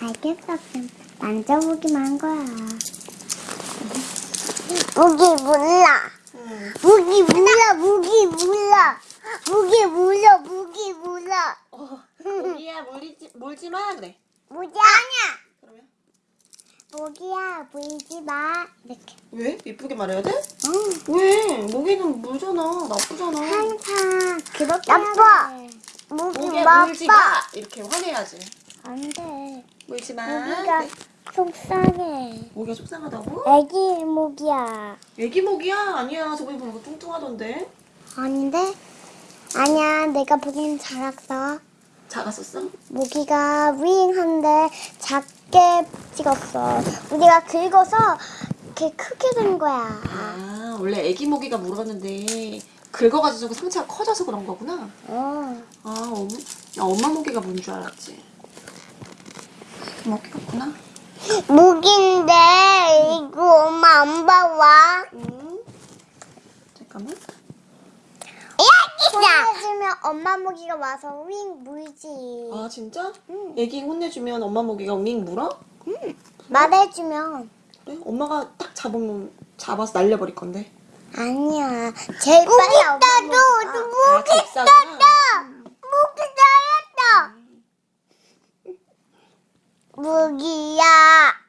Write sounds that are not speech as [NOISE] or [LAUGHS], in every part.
알겠어. 그럼 만져보기만 한 거야. 무기 몰라. 응. 무기 몰라. 무기 몰라. 무기 몰라. 무기 몰라. 어, 모기야 물리지 물지 마 그래. 무기 아니야. 그러면 모기야 물지 마. 이렇게. 왜 이쁘게 말해야 돼? 응. 왜 모기는 물잖아 나쁘잖아. 항상 그렇게 나빠. 모기 물지 마 이렇게 화내야지. 안 돼. 물지 마. 모기가 네. 속상해. 모기가 속상하다고? 애기 모기야. 애기 모기야 아니야 저번에 보니까 뚱뚱하던데. 아닌데? 아니야, 내가 보기엔 작았어. 작았었어? 모기가 윙한데 작게 찍었어. 우리가 긁어서 이렇게 크게 된 거야. 아 원래 애기 모기가 물었는데 긁어가지고 상처가 커져서 그런 거구나. 어. 아 엄, 나 엄마 모기가 뭔 줄 알았지. 같구나. 모기인데 이거 엄마 안 봐와. 응. 잠깐만. 손해주면 엄마 모기가 와서 윙 물지. 아 진짜? 응. 애기 혼내주면 엄마 모기가 윙 물어? 말해주면 그래? 엄마가 딱 잡으면 잡아서 날려버릴 건데. 아니야. 제일 빨리 엄마 모기가. 아. 모기 잘했다. 모기야,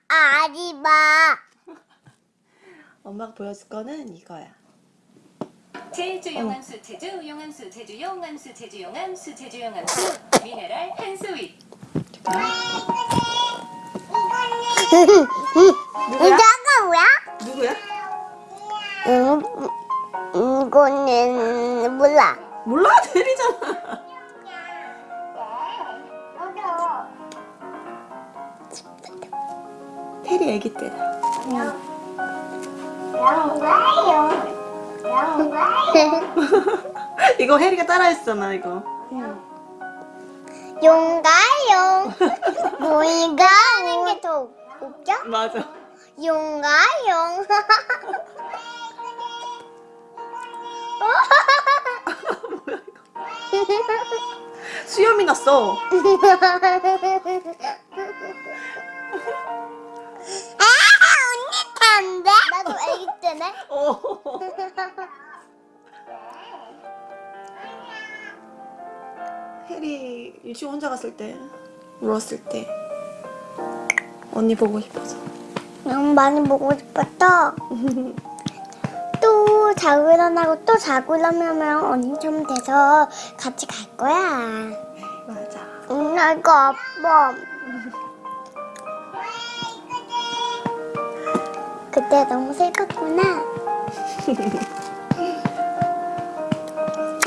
아리마. [LAUGHS] 엄마가 보여줄 거는 이거야. 제주 용암수 제주 용암수 제주 용암수 제주 용암수 제주 용암수 미네랄 한스윗 이자가 뭐야? 누구야? 음, 이거는 몰라. 몰라 [LAUGHS] 대리잖아. 테리 애기 때다. 이거 혜리가 따라했잖아 이거. 용가용. 모이가 하는 게 더 웃겨? 맞아. 용가용. 수염이 났어. [LAUGHS] 애기 때네. [LAUGHS] 어. 혜리 유치원 혼자 갔을 때 울었을 때 언니 보고 싶어서. 너무 많이 보고 싶었어. [LAUGHS] 또 자고 일어나고 또 자고 일어나면 언니처럼 돼서 같이 갈 거야. 맞아. 응, 나 이거 아파. 그때 너무 슬펐구나. [LAUGHS]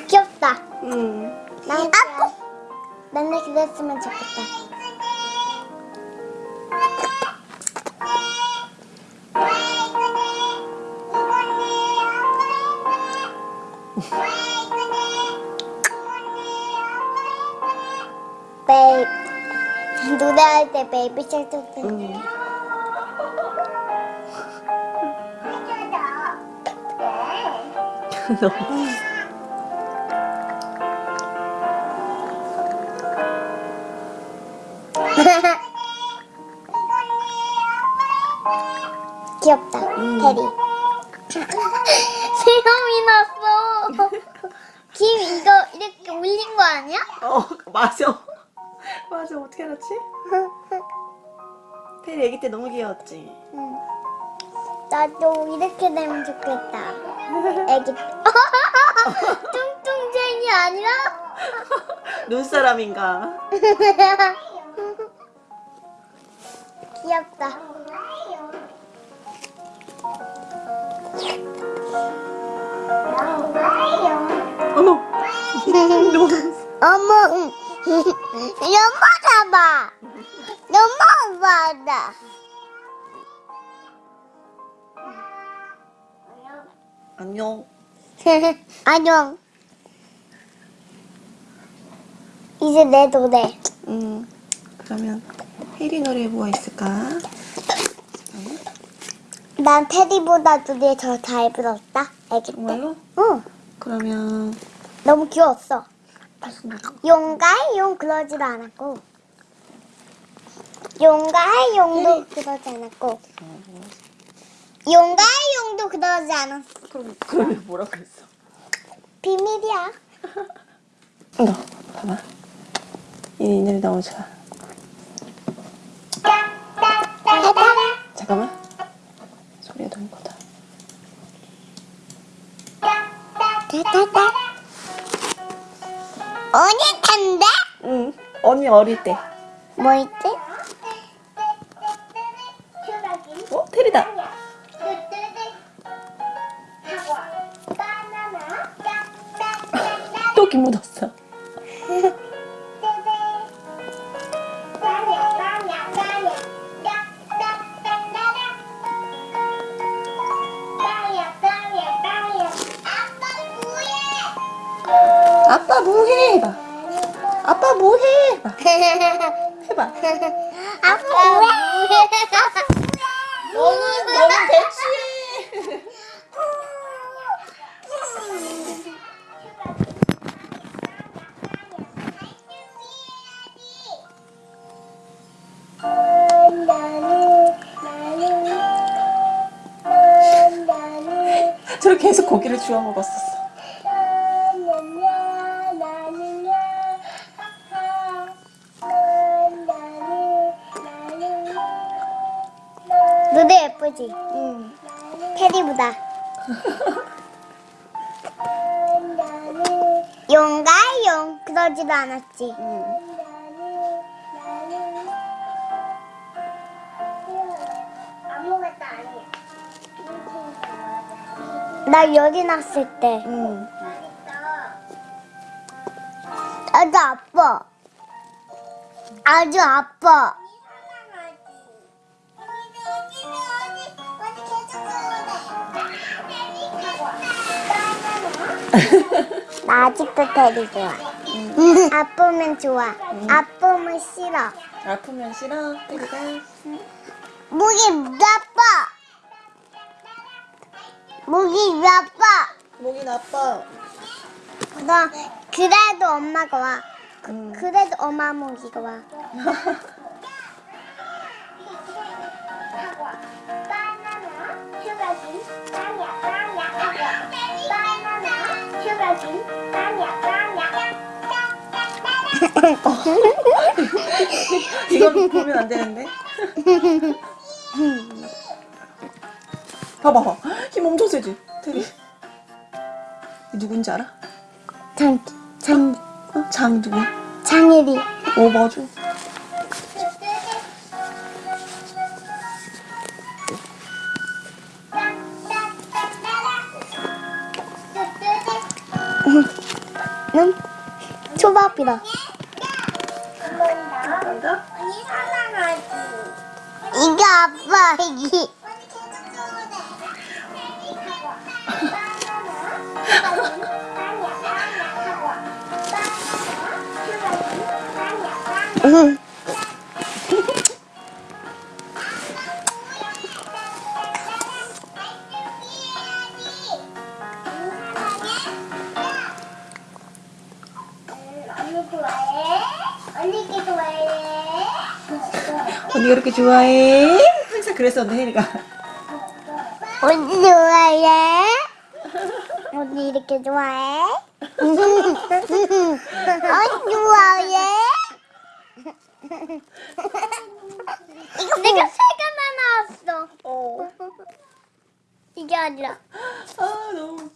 귀엽다. 응. 난 아고 맨날 그랬으면 좋겠다. 베이 노래할 때 베이비 샬도 때. [LAUGHS] 응. 귀엽다. 음. 테리. 수염이 났어. 김 이거 이렇게 올린 거 아니야? 어 맞아. 맞아 어떻게 알았지? [LAUGHS] 혜리 애기 때 너무 귀여웠지. 응. 나도 이렇게 되면 좋겠다. 애기. [LAUGHS] 뚱뚱쟁이 아니라? [LAUGHS] 눈사람인가? [LAUGHS] 귀엽다. 어머. 어머, 연마 잡아. 연마 받아. 안녕. [LAUGHS] 안녕. 이제 내 노래. 음. 그러면 혜리 노래 뭐가 있을까? 난 테디보다 노래 더 잘 불렀다. 애기 때. 정말로? 응. 그러면 너무 귀여웠어. 용가용 그러지도 않았고. 용가의 용도 그러지 않았고 용가 의 용도 그러지 않았어. 그럼 그럼 뭐라고 했어? 비밀이야. 너 봐봐. 이 이늘이 너무 좋아. 잠깐만. 소리가 너무 커다. 언니 탄데? 응. 언니 어릴 때. 뭐 또기 묻었어. 아빠 뭐해? 해봐. 아빠 뭐해? 해봐. 해봐. 아빠 뭐해? 너는 너는 대취 계속 고기를 주워 먹었었어. 너도 예쁘지? 응. 테디보다. 용가 용 그러지도 않았지. 응. 아무것도 아니야. 나 여기 났을 때 응. 아주 아파. 아주 아파. 나 아직도 테디 좋아. 아프면 좋아. 아프면 싫어. 아프면 싫어. 테리가. 목이. 목이 나빠. 목이 나빠. 너 그래도 엄마가 와. 응. 그래도 엄마 목이가 와. 이건 보면 안 되는데. [LAUGHS] 봐봐, 세지, 테리. 누군지 알아? 장, 장, 어? 장 누구? 장일이. 오, 맞아. 응? 초밥이다. 이게 아빠 이게. 좋아해? 언니가 이렇게 좋아해? 항상 그랬었는데, 혜리가. 언니 좋아해? 언니 이렇게 좋아해? [LAUGHS] 언니 좋아해? 이거 내가 세 개나 나왔어. 어. 이게 아니라. 아, 너무 웃겨.